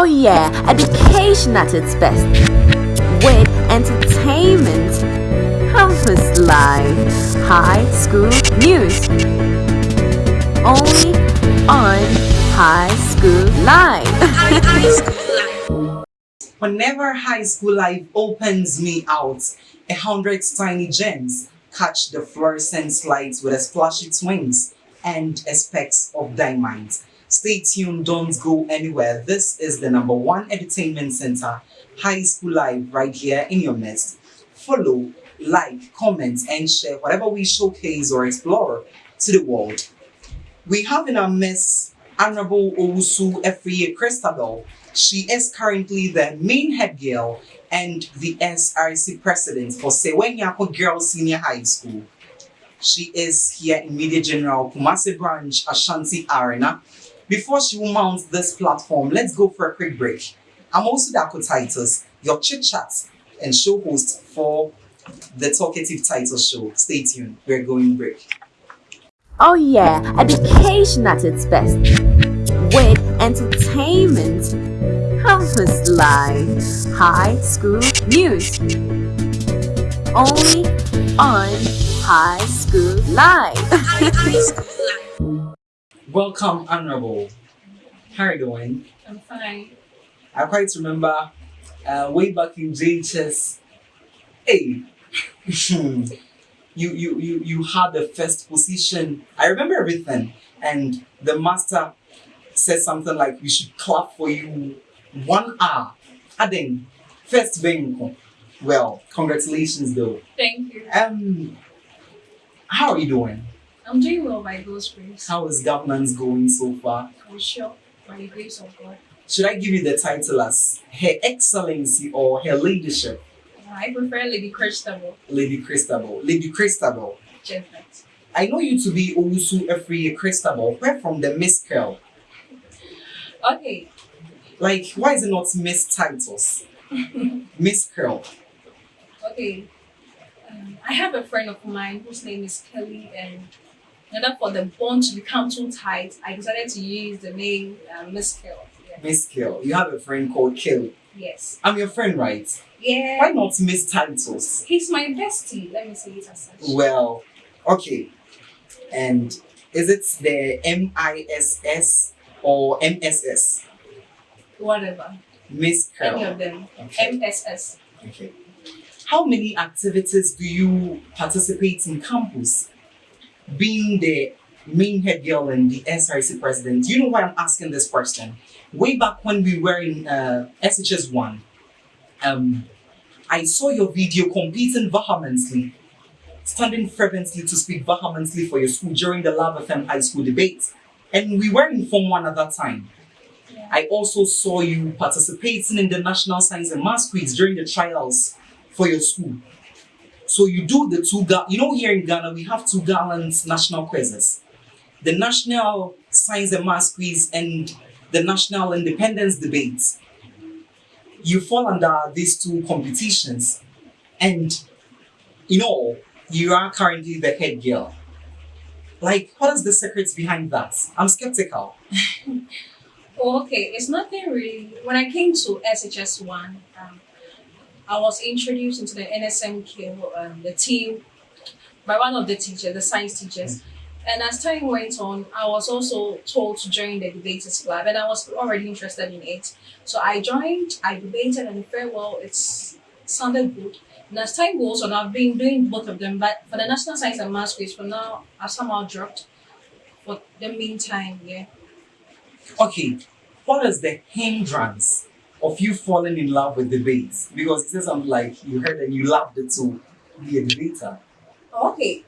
Oh yeah, education at its best. With entertainment, campus life, high school news. Only on High School Live. Whenever High School Live opens me out, a hundred tiny gems catch the fluorescent lights with a splashy twins and a specks of diamonds. Stay tuned, don't go anywhere. This is the number one entertainment center, High School Live, right here in your midst. Follow, like, comment, and share whatever we showcase or explore to the world. We have in our midst Honorable Owusu Afriyie Christabel. She is currently the main head girl and the SRC president for Sewenyako Girls Senior High School. She is here in Media General Kumasi Branch, Ashanti Arena, before she will mount this platform, let's go for a quick break. I'm also Dako Titus, your chit chat and show host for the Talkative Title Show. Stay tuned, we're going break. Oh yeah, education at its best. With entertainment, campus life, high school news. Only on High School Live. Welcome, Honorable. How are you doing? I'm fine. I quite remember uh, way back in JHS. Hey, you, you, you, you had the first position. I remember everything. And the master said something like, we should clap for you one hour. Adding, first being well, congratulations though. Thank you. Um, how are you doing? I'm doing well by God's grace. How is governance going so far? For sure, by the grace of God. Should I give you the title as Her Excellency or Her Leadership? I prefer Lady Christabel. Lady Christabel. Lady Christabel. Perfect. I know you to be Owusu Afriyie Christabel. Where from the Miss Curl? Okay. Like, why is it not Miss Titles? Miss Curl. Okay. Um, I have a friend of mine whose name is Kelly and in order for the bond to become too tight, I decided to use the name uh, Miss Kill. Yeah. Miss Kill. You have a friend called Kill. Yes. I'm your friend, right? Yeah. Why not Miss Titles? He's my bestie. Let me say it as such. Well, okay. And is it the M I S S or M S S? Whatever. Miss Kill. Any of them. Okay. M S S. Okay. How many activities do you participate in campus? Being the main head girl and the SRC president, you know why I'm asking this question? Way back when we were in uh, SHS1, um, I saw your video competing vehemently, standing fervently to speak vehemently for your school during the Love FM high school debate. And we were in Form 1 at that time. Yeah. I also saw you participating in the National Science and Maths quiz during the trials for your school. So you do the two, you know here in Ghana, we have two gallant national quizzes. The National Science and Maths Quiz and the National Independence Debate. You fall under these two competitions and in all, you are currently the head girl. Like, what is the secret behind that? I'm skeptical. okay, it's nothing really. When I came to SHS1, um, I was introduced into the NSMQ, um, the team, by one of the teachers, the science teachers. And as time went on, I was also told to join the debaters club and I was already interested in it. So I joined, I debated and very well, it sounded good. And as time goes on, I've been doing both of them, but for the National Science and Maths quiz, for now, I've somehow dropped. For the meantime, yeah. Okay, what is the hindrance of you falling in love with debates? Because it says something like you heard and you loved it to be a debater. Okay.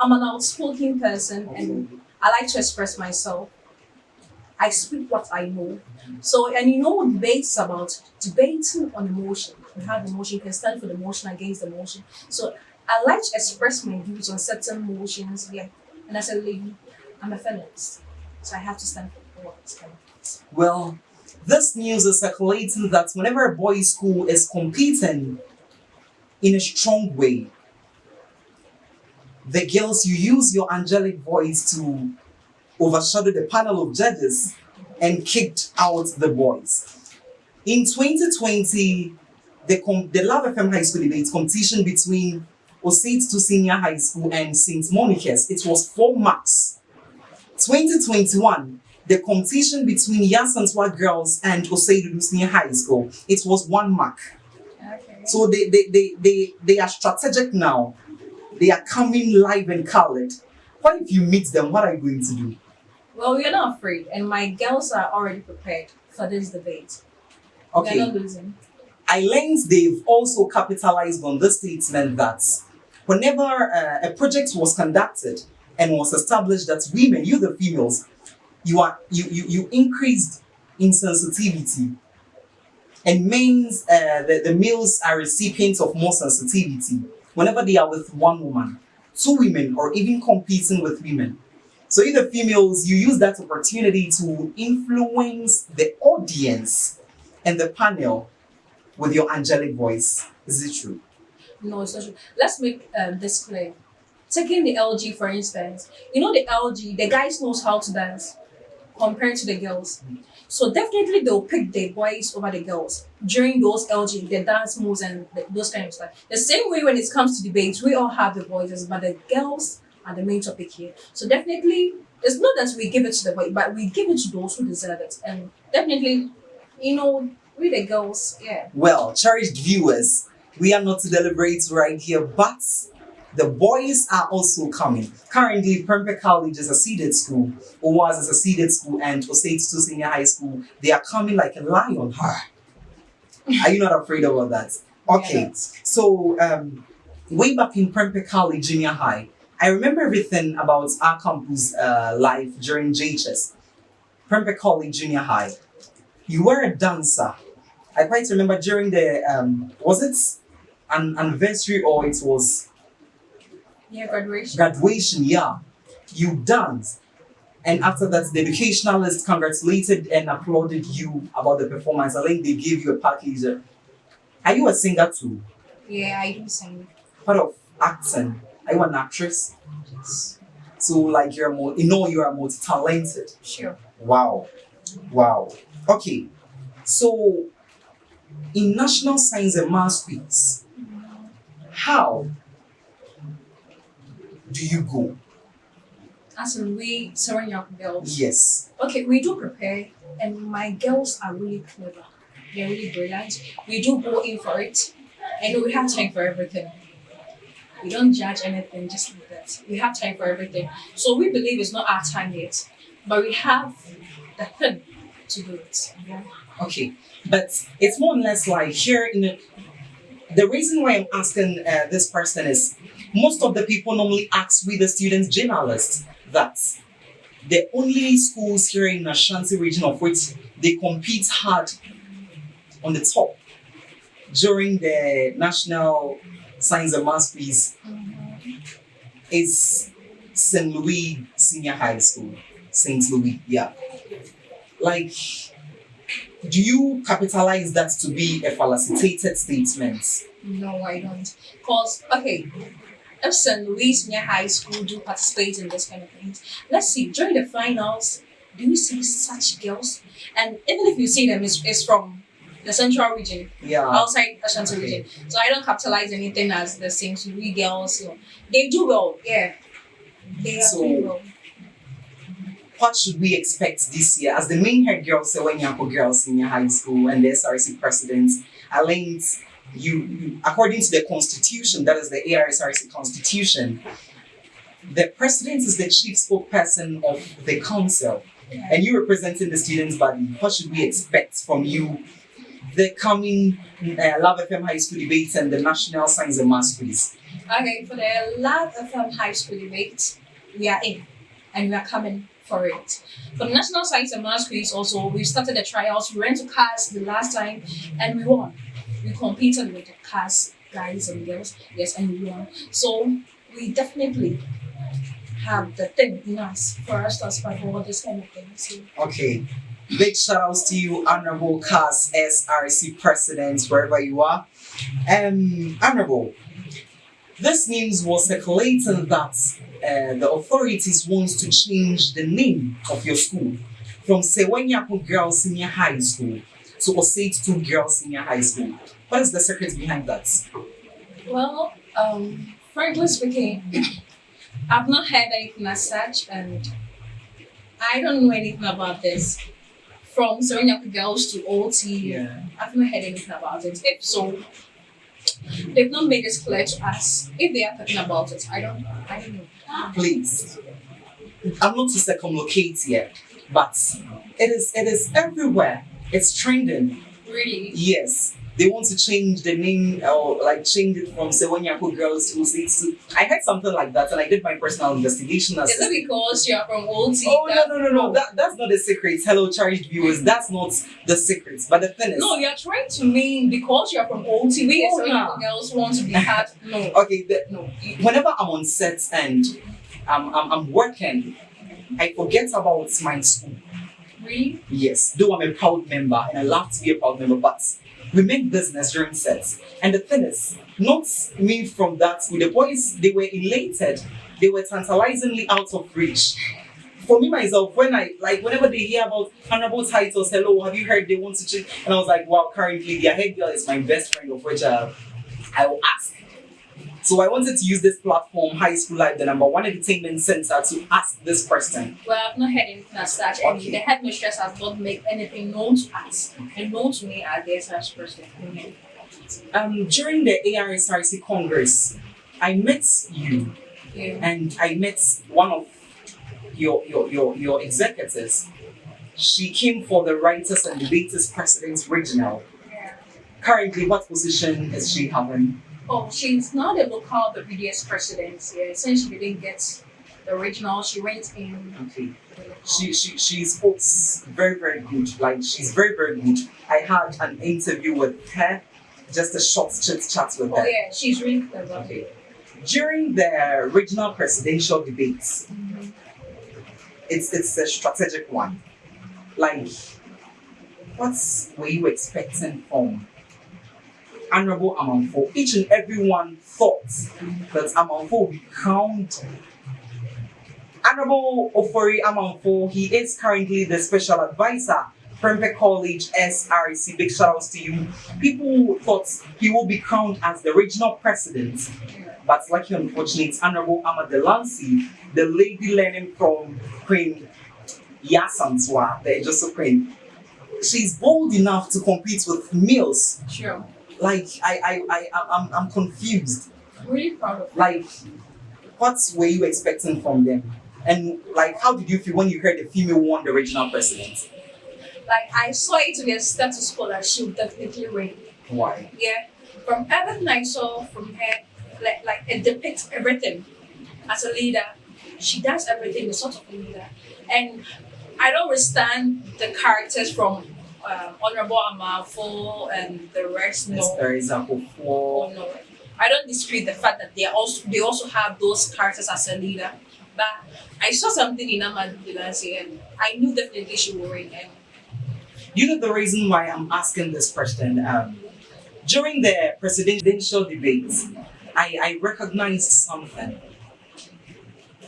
I'm an outspoken person okay. and I like to express myself. I speak what I know. So, and you know, what debates about debating on emotion. You have emotion, you can stand for the motion against the motion. So, I like to express my views on certain motions. Yeah. And as a lady, I'm a feminist. So, I have to stand for what Well, this news is circulating that whenever a boys' school is competing in a strong way, the girls, you use your angelic voice to overshadow the panel of judges and kicked out the boys. In 2020, the, the Love FM High School debate competition between Osei Tutu Senior High School and St. Monica's, it was four marks. 2021, the competition between Yaa Asantewaa Girls and to Senior High School, it was one mark. Okay. So they, they, they, they, they are strategic now. They are coming live and colored. What if you meet them? What are you going to do? Well, we are not afraid, and my girls are already prepared for this debate. We are Okay. not losing. I learned they've also capitalized on the statement that whenever uh, a project was conducted and was established that women, you the females, you are you you, you increased insensitivity, and means uh, the, the males are recipients of more sensitivity whenever they are with one woman, two women, or even competing with women. So you the females, you use that opportunity to influence the audience and the panel with your angelic voice. Is it true? No, it's not true. Let's make um, this clear. Taking the LG for instance, you know the LG, the guys knows how to dance compared to the girls. So definitely they'll pick the boys over the girls during those LG, the dance moves and the, those kind of stuff. The same way when it comes to debates, we all have the voices, but the girls are the main topic here. So definitely, it's not that we give it to the boy, but we give it to those who deserve it. And definitely, you know, we the girls, yeah. Well, cherished viewers, we are not to deliberate right here, but the boys are also coming. Currently, Prempeh College is a seeded school, Owas is a seeded school, and Osei Tutu Senior High School. They are coming like a lion. Are you not afraid about that? Okay. Yeah. So, um, way back in Prempeh College Junior High, I remember everything about our campus uh, life during JHS. Prempeh College Junior High. You were a dancer. I quite remember during the, um, was it an anniversary or it was Yeah, graduation. graduation? Yeah. You danced. And after that, the educationalist congratulated and applauded you about the performance. I think they gave you a package. Are you a singer too? Yeah, I do sing. part of acting. Are you an actress? Yes. So like you're more, you know you are multi-talented. Sure. Wow, wow. Okay, so in National Science and Maths Quiz, how do you go? As in we seven young girls. Yes. Okay, we do prepare, and my girls are really clever. They're really brilliant. We do go in for it, and we have time for everything. We don't judge anything just like that. We have time for everything. So we believe it's not our time yet, but we have the thing to do it. Yeah. Okay, but it's more or less like here in the, the reason why I'm asking uh, this person is most of the people normally ask we the students journalists that the only schools here in Ashanti region of which they compete hard on the top during the national science and maths quiz is St. Louis Senior High School. St. Louis, yeah. Like do you capitalize that to be a felicitated statement? No, I don't. Cause okay, if St. Louis Senior High School do participate in this kind of things, let's see during the finals, do you see such girls? And even if you see them, it's, it's from the central region, Yeah. outside Ashanti region. So I don't capitalize anything as the St. Louis girls. You know. They do well, yeah. They are So- doing well. What should we expect this year? As the main head girl, Sewenyako Girls in your High School and the SRC president, I learned you, according to the constitution, that is the ARSRC constitution, the president is the chief spokesperson of the council. and you representing the students body, what should we expect from you? The coming uh, Love FM High School debates and the National Science and Maths quiz. Okay, for the Love FM High School debate, we are in and we are coming for it. For the National Science and Maths Quiz, also, we started the trials. We went to CAS the last time and we won. We competed with the cast guys and girls, yes, and we won. So, we definitely have the thing in us for us to aspire for all this kind of thing. So, Okay. Big shout outs to you, Honorable CAS SRC President, wherever you are. Um, Honorable, this news was circulating that uh, the authorities wants to change the name of your school from Sewenyaku Girls Senior High School to Osei Tutu Girls Senior High School. What is the secret behind that? Well, um, frankly speaking, I've not heard anything as such, and I don't know anything about this. From Serenyaku girls to OT, Yeah. I've not heard anything about it. If so, they've not made it clear to us. If they are talking about it, I don't, I don't know. Please. I'm not to circumlocate here, but it is it is everywhere. It's trending. Really? Yes. They want to change the name or like change it from Sewenyaku Girls to 2. I heard something like that and I did my personal investigation as Is it because you're from OT? Oh no no no no! That, that's not the secret. Hello, cherished viewers. That's not the secret. But the thing is, No, you're trying to mean because you're from OT, we Oh, no. girls want to be had. No, okay. The, no. whenever I'm on set and I'm, I'm, I'm working, I forget about my school. Yes, though I'm a proud member and I love to be a proud member, but we make business during sets. And the thing is, not me from that with The boys, they were elated. They were tantalizingly out of reach. For me myself, when I like whenever they hear about honorable titles, hello, have you heard they want to change? And I was like, wow, currently their head girl is my best friend, of which uh, I will ask. So I wanted to use this platform, High School Live, the number one entertainment center, to ask this question. Well, I've not heard anything as such, Okay. the headmistress has not made anything known to us and known to me as the SRS person. Um, during the ARSRC Congress, I met you Yeah. and I met one of your your your, your executives. She came for the Writers and Debaters President's Regional. yeah. Currently, what position is she having? Oh, she's not a local the BDS president. Yeah, since she didn't get the original, she went in. Okay. She she she speaks very very good. Like she's very very good. I had an interview with her, just a short chit chat with Oh her. yeah, she's really clever. Okay. During the regional presidential debates, Mhm. it's it's a strategic one. Like, what were you expecting from Honorable Amanfo? Each and everyone thought that Amanfo would be crowned. Honorable Ofori Amanfo, he is currently the special advisor, Prempeh College SRC. Big shout outs to you. People thought he will be crowned as the regional president. But lucky unfortunately, it's Honorable Delancy, the lady learning from Queen Yaa Asantewaa, the Ejisu Queen. She's bold enough to compete with males. Sure. Like I, I, I, I'm, I'm confused. I'm really proud of her. Like, what were you expecting from them? And like, how did you feel when you heard the female won the regional president? Like I saw it to be a status quo that she would definitely win. Why? Yeah. From everything I saw from her, like like it depicts everything. As a leader, she does everything, the sort of a leader. And I don't understand the characters from um, Honorable Amanfo and the rest. No, Teresa oh, Kufo. no. I don't dispute the fact that they are also they also have those characters as a leader. But I saw something in Ahmad Dilansi and I knew definitely she would win. And You know the reason why I'm asking this question? Um, during the presidential debates, I, I recognized something.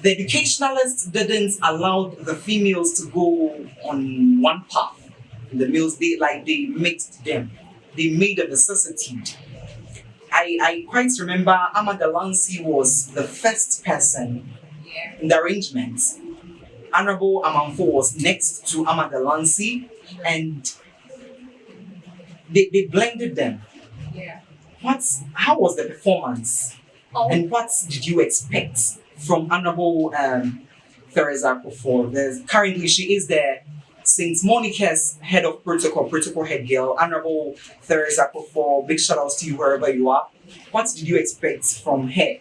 The educationalists didn't allow the females to go on one path. The males, they like they mixed them. They made a vicissitude. I, I quite remember Amanda was the first person yeah, in the arrangement. Honorable Amanfo was next to Amanda and they, they blended them. yeah. What's how was the performance Oh, and what did you expect from Honorable um, Theresa Kufor? Currently she is the St. Monica's head of protocol, protocol head girl, Honorable Theresa Kufor. Big shout outs to you wherever you are. What did you expect from her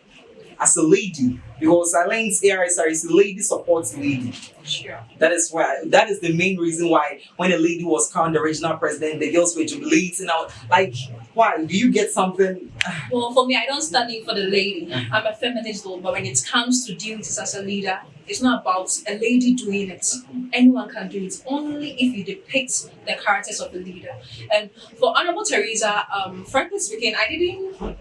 as a lady? Because Alain's ARSR is a lady supports lady. sure. That is why that is the main reason why when a lady was crowned the regional president, the girls were jubilating out. Like, why? Do you get something? Well, for me, I don't stand in for the lady. Mm. I'm a feminist though, but when it comes to duties as a leader, it's not about a lady doing it. Anyone can do it, only if you depict the characters of the leader. And for Honorable Teresa, um, frankly speaking, I didn't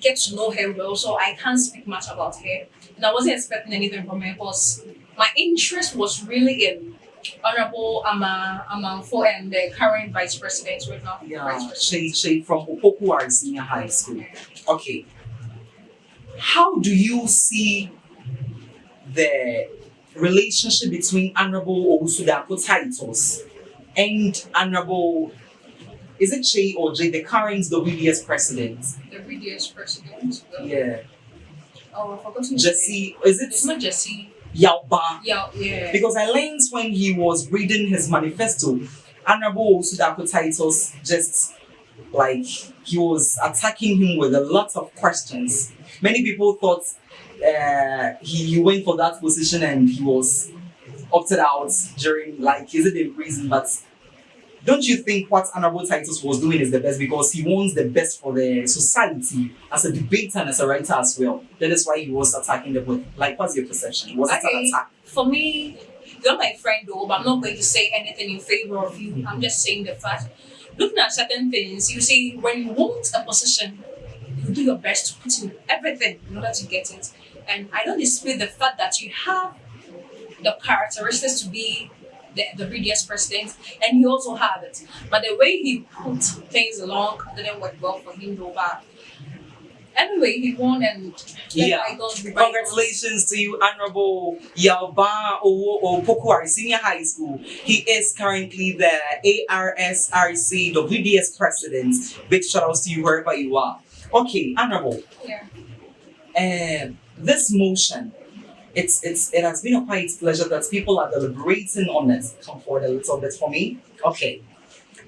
get to know her well, so I can't speak much about her. And I wasn't expecting anything from her because my interest was really in Honorable Ama Amanfo and the current vice president right now. Yeah. Shay Shay from Opoku Senior High School. Okay. How do you see the relationship between Honorable Obusudako titles and Honorable is it Shay or Jay, the current WBS president? The previous president. Yeah. Oh, I forgot name. Jesse, is It's it not Jesse. Yauba? Yeah, yeah. Because I learned when he was reading his manifesto, Honorable Sudako titles just like he was attacking him with a lot of questions. Many people thought uh, he, he went for that position and he was opted out during like is it the reason? But don't you think what Honorable Titus was doing is the best because he wants the best for the society as a debater and as a writer as well. That is why he was attacking the book. Like, what's your perception? Was it an attack? For me, you're my friend though, but I'm not going to say anything in favor of you. I'm just saying the fact. Looking at certain things, you see, when you want a position, you do your best to put in everything in order to get it. And I don't dispute the fact that you have the characteristics to be the, the previous president, and you also have it. But the way he put things along didn't work well for him though. But anyway, he won and Yeah. Congratulations to you, Honorable Yalba Owo Opoku Ware Senior High School. He is currently the ARSRC WDS president. Big shout outs to you wherever you are. Okay, Honorable, Yeah. um, this motion, it's it's it has been a quite pleasure that people are deliberating on it. Come forward a little bit for me. Okay,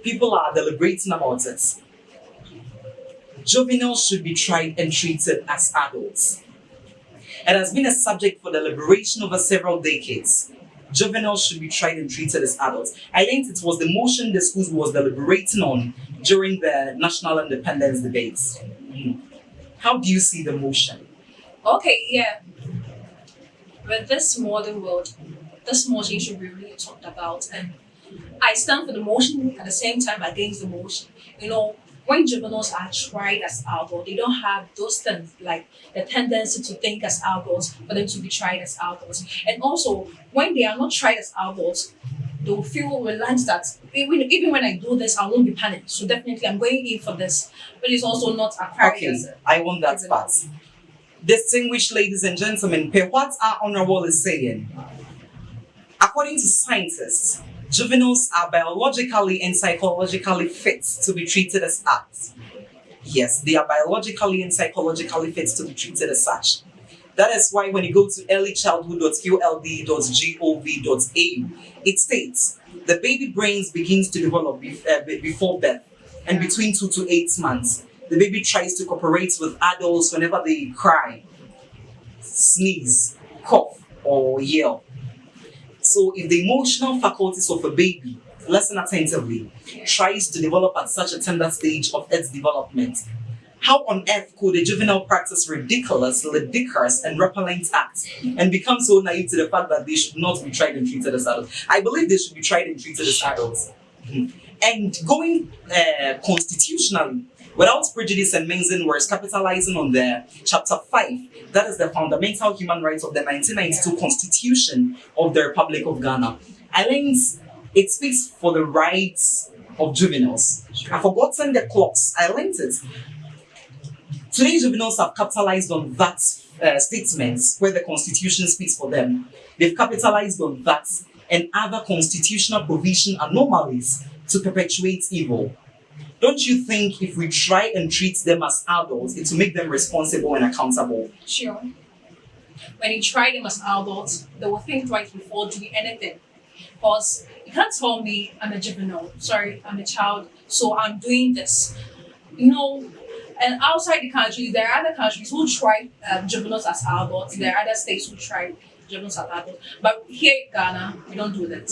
people are deliberating about it. Juveniles should be tried and treated as adults. It has been a subject for deliberation over several decades. Juveniles should be tried and treated as adults. I think it was the motion the schools was deliberating on during the national independence debates. Mhm. How do you see the motion? Okay, yeah. With this modern world, this motion should be really talked about. And I stand for the motion at the same time against the motion. You know, when juveniles are tried as adults, they don't have those things like the tendency to think as adults for them to be tried as adults. And also, when they are not tried as adults, they will feel relaxed that even, even when I do this, I won't be panicked. So definitely, I'm going in for this. But it's also not acquired Okay, I a I want that part. Distinguished ladies and gentlemen, per what our honorable is saying. According to scientists, juveniles are biologically and psychologically fit to be treated as adults. Yes, they are biologically and psychologically fit to be treated as such. That is why when you go to earlychildhood.qld.gov.au, it states the baby brains begins to develop uh, be- before birth and between two to eight months. The baby tries to cooperate with adults whenever they cry, sneeze, cough, or yell. So if the emotional faculties of a baby, listen attentively, tries to develop at such a tender stage of its development, how on earth could a juvenile practice ridiculous, ludicrous, and repellent acts and become so naive to the fact that they should not be tried and treated as adults? I believe they should be tried and treated as adults. Mhm. And going uh, constitutionally, without prejudice and mixing words, capitalizing on the chapter 5, that is the fundamental human rights of the 1992 Constitution of the Republic of Ghana. I think it speaks for the rights of juveniles. I've forgotten the clocks. I linked it. Today's juveniles have capitalized on that uh, statement where the Constitution speaks for them. They've capitalized on that and other constitutional provision anomalies to perpetuate evil. Don't you think if we try and treat them as adults, it will make them responsible and accountable? Sure. When you try them as adults, they will think twice before doing anything. Because you can't tell me I'm a juvenile, sorry, I'm a child, so I'm doing this. You know, and outside the country, there are other countries who try um, juveniles as adults. There are other states who try juveniles as adults. But here in Ghana, we don't do that.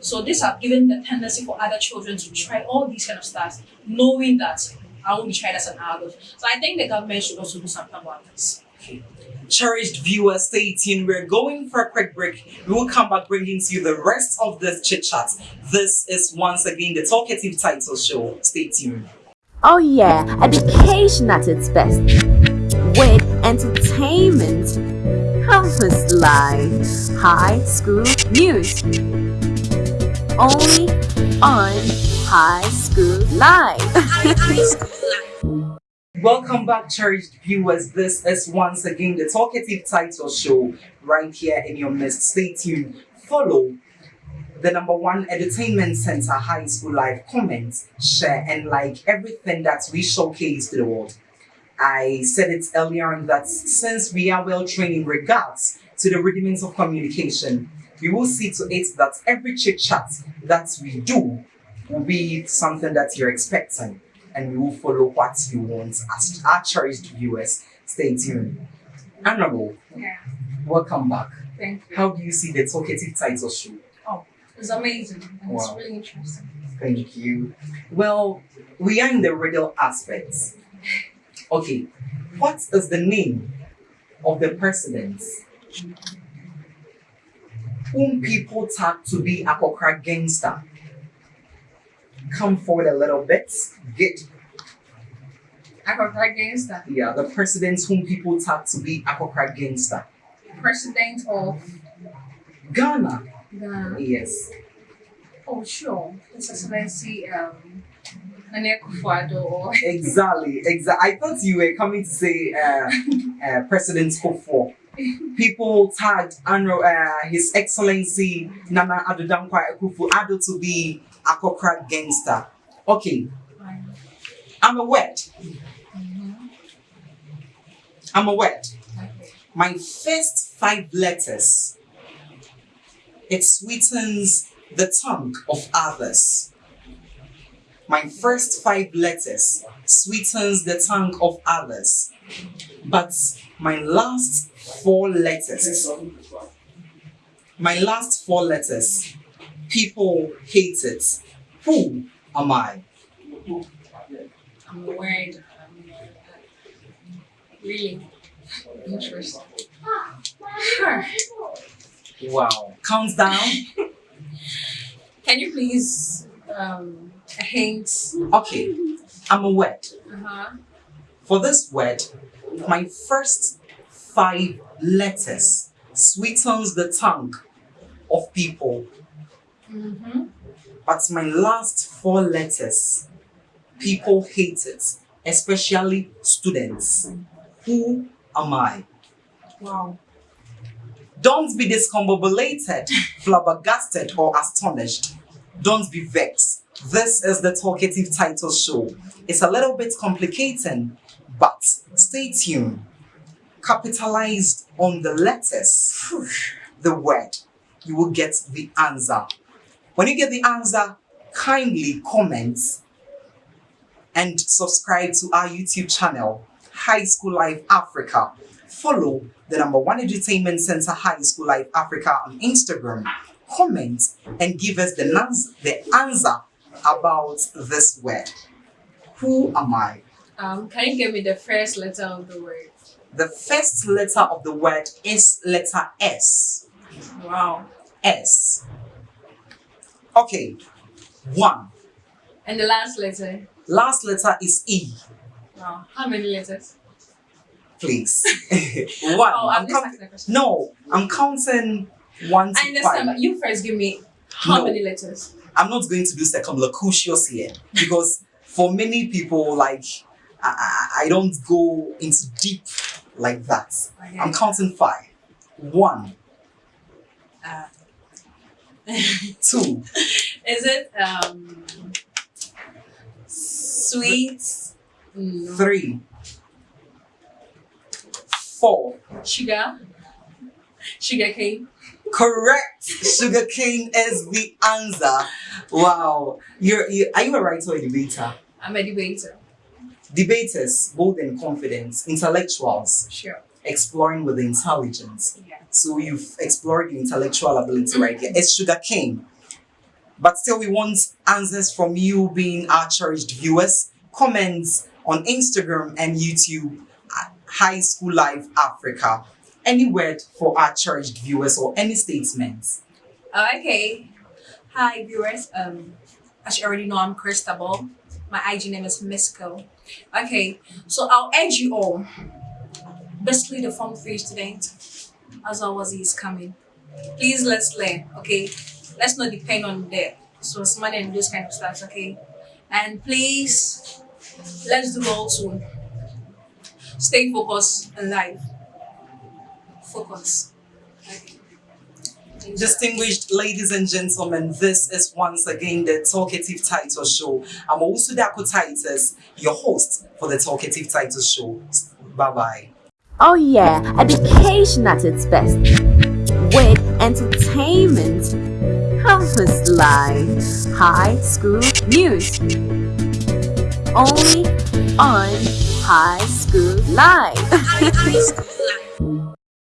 So this have given the tendency for other children to try all these kind of stuff, knowing that I won't be tried as an adult. So I think the government should also do something about this. Cherished viewers, stay tuned. We're going for a quick break. We will come back bringing to you the rest of this chit chat. This is once again the Talkative Title Show. Stay tuned. Oh yeah, education at its best. With entertainment, campus life, high school news. On High School Live. Welcome back, cherished viewers. This is once again the Talkative Title Show right here in your midst. Stay tuned. Follow the number one entertainment center, High School Live. Comment, share, and like everything that we showcase to the world. I said it earlier on that since we are well trained in regards to the rudiments of communication, we will see to it that every chit chat that we do will be something that you're expecting and we will follow what you want as our cherished viewers. Stay tuned. Honorable, Yeah, welcome back. thank you. How do you see the talkative title show? Oh, it's amazing and it's really interesting. Thank you. Well, we are in the riddle aspects. Okay, what is the name of the president whom people tag to be a Kokra gangster? Come forward a little bit. Get got right yeah, the president whom people tag to be a Kokra gangster. President of Ghana. the Yes. oh sure, His Excellency um Nana Akufo-Addo or Exactly. Exactly. I thought you were coming to say uh, uh, President Kufuor. People tagged Anro, uh, His Excellency Nana Addo Dankwa Akufo-Addo to be a Kokra gangster. Okay, I'm a word. I'm a. Okay. My first five letters, it sweetens the tongue of others. My first five letters sweetens the tongue of others. But my last four letters, my last four letters, people hate it. Who am I? I'm worried. Um, really interesting. Sure. Wow. Count down. Can you please um a hint? Okay, I'm a word. Uh-huh. For this word, my first five letters sweetens the tongue of people, Mm-hmm. but my last four letters, people hate it, especially students. Who am I? Wow. Don't be discombobulated, flabbergasted, or astonished. Don't be vexed. This is the talkative title show. It's a little bit complicating, but stay tuned. Capitalized on the letters, the word, you will get the answer. When you get the answer, kindly comment and subscribe to our YouTube channel, High School Live Africa. Follow the number one entertainment center, High School Live Africa, on Instagram. Comment and give us the, the answer about this word. Who am I? Um, can you give me the first letter of the word? The first letter of the word is letter S. Wow. S. Okay. One. And the last letter? Last letter is E. Wow. How many letters? Please. one. Oh, I'm I'm just count- asking a question. no, I'm counting one I understand, five. but you first give me how No. many letters? I'm not going to do circumlocutions here because for many people, like I, I, don't go into deep like that. I'm counting five. One, Uh, two, is it um sweet? No. three, four. Sugar? Sugar cane? Correct. Sugar cane is the answer. Wow. You're, you are you a writer or a debater? I'm a debater. Debaters, bold and confident, intellectuals, Sure. exploring with intelligence. Yeah. So you've explored your intellectual ability right here. It's sugar cane. But still, we want answers from you, being our cherished viewers. Comments on Instagram and YouTube High School Live Africa. Any word for our cherished viewers or any statements? Uh, okay. Hi viewers. Um, as you already know, I'm Christabel. My IG name is Misco. Okay, so I'll urge you all. Basically, the Form 3 student, as always, is coming. Please let's learn, okay? Let's not depend on the source money and those kind of stuff, okay? And please, let's do all soon. Stay focused in life. Focus. Okay. Distinguished ladies and gentlemen, this is once again the Talkative Title Show. I'm also Dako Titus, your host for the Talkative Title Show. Bye bye. Oh yeah, education at its best. With entertainment, campus life, high school news. Only on High School Live. I, I